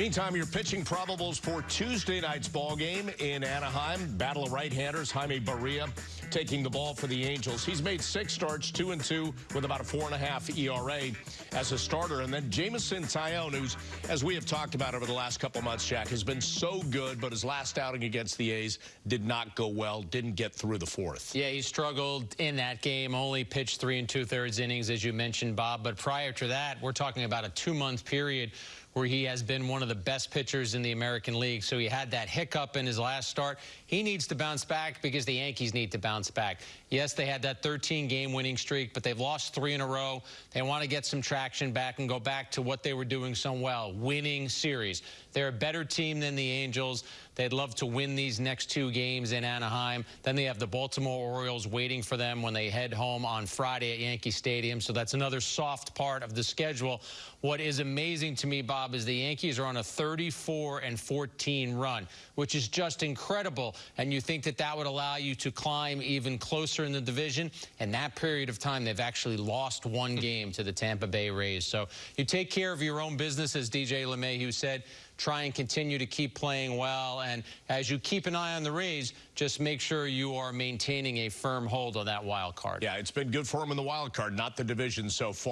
Meantime, your pitching probables for Tuesday night's ball game in Anaheim. Battle of right-handers. Jaime Barria taking the ball for the Angels. He's made six starts, two and two, with about a four and a half ERA as a starter. And then Jameson Taillon, who's, as we have talked about over the last couple months, Jack, has been so good, but his last outing against the A's did not go well, didn't get through the fourth. Yeah, he struggled in that game, only pitched three and two-thirds innings, as you mentioned, Bob. But prior to that, we're talking about a two-month period where he has been one of the best pitchers in the American League. So he had that hiccup in his last start. He needs to bounce back because the Yankees need to bounce back. Yes, they had that 13-game winning streak, but they've lost three in a row. They want to get some traction back and go back to what they were doing so well, winning series. They're a better team than the Angels. They'd love to win these next two games in Anaheim. Then they have the Baltimore Orioles waiting for them when they head home on Friday at Yankee Stadium. So that's another soft part of the schedule. What is amazing to me, Bob, is the Yankees are on a 34 and 14 run, which is just incredible. And you think that that would allow you to climb even closer in the division. In that period of time, they've actually lost one game to the Tampa Bay Rays. So you take care of your own business, as DJ LeMahieu said try and continue to keep playing well. And as you keep an eye on the Rays, just make sure you are maintaining a firm hold on that wild card. Yeah, it's been good for him in the wild card, not the division so far.